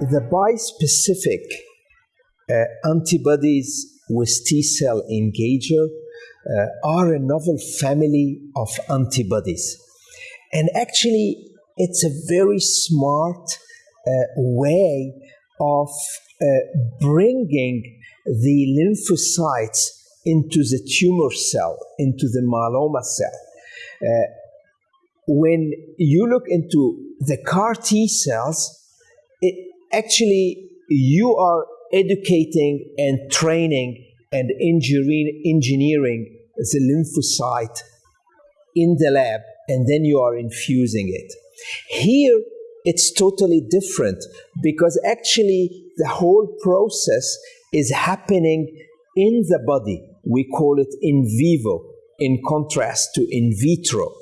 the bispecific uh, antibodies with T cell engager uh, are a novel family of antibodies. And actually, it's a very smart uh, way of uh, bringing the lymphocytes into the tumor cell, into the myeloma cell. Uh, when you look into the CAR T cells, it actually you are educating and training and engineering, engineering the lymphocyte in the lab, and then you are infusing it. Here, it's totally different because actually the whole process is happening in the body. We call it in vivo, in contrast to in vitro.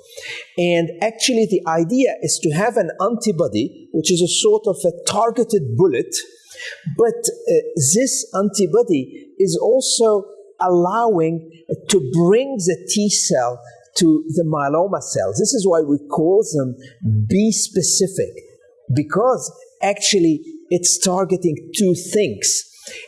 And actually, the idea is to have an antibody, which is a sort of a targeted bullet, but uh, this antibody is also allowing to bring the T cell to the myeloma cells. This is why we call them bispecific, because actually it's targeting two things.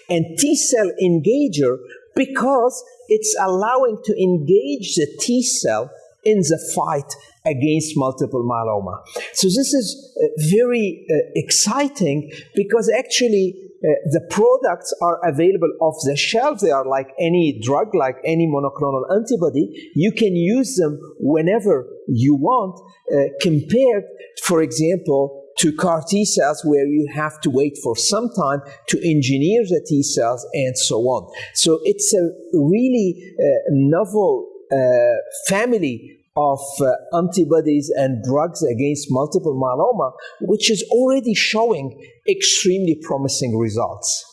And T cell engager, because it's allowing to engage the T cell in the fight against multiple myeloma. So this is uh, very uh, exciting because actually uh, the products are available off the shelf. They are like any drug, like any monoclonal antibody. You can use them whenever you want, uh, compared, for example, to CAR T cells where you have to wait for some time to engineer the T cells and so on. So it's a really uh, novel family of uh, antibodies and drugs against multiple myeloma, which is already showing extremely promising results.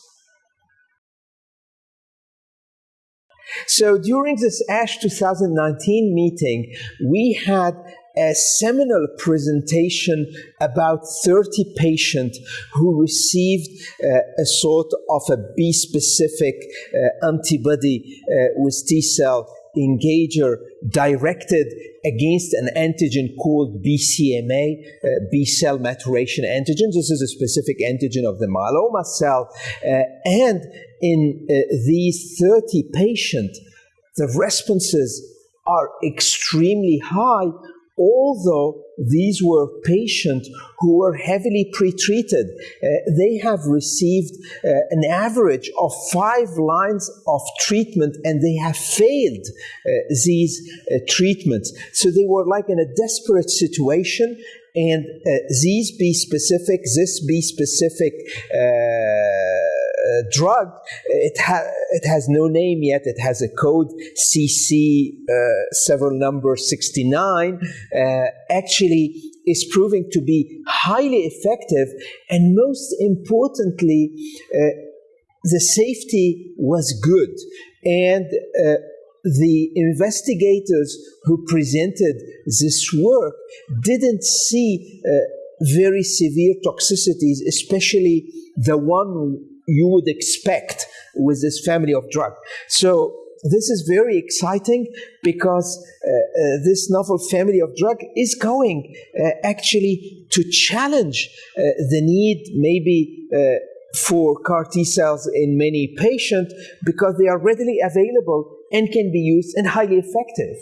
So during this ASH 2019 meeting, we had a seminal presentation about 30 patients who received uh, a sort of a bispecific uh, antibody uh, with T cell engager directed against an antigen called BCMA, uh, B cell maturation antigen. This is a specific antigen of the myeloma cell. Uh, and in uh, these 30 patients, the responses are extremely high although these were patients who were heavily pretreated, uh, they have received uh, an average of five lines of treatment and they have failed uh, these uh, treatments. So they were like in a desperate situation and uh, these bispecific, this bispecific uh, drug, it, ha- it has no name yet. It has a code CC uh, several number 69. Uh, actually, is proving to be highly effective, and most importantly, uh, the safety was good. And uh, the investigators who presented this work didn't see uh, very severe toxicities, especially the one you would expect with this family of drug. So this is very exciting because uh, uh, this novel family of drug is going uh, actually to challenge uh, the need maybe uh, for CAR T cells in many patients because they are readily available and can be used and highly effective.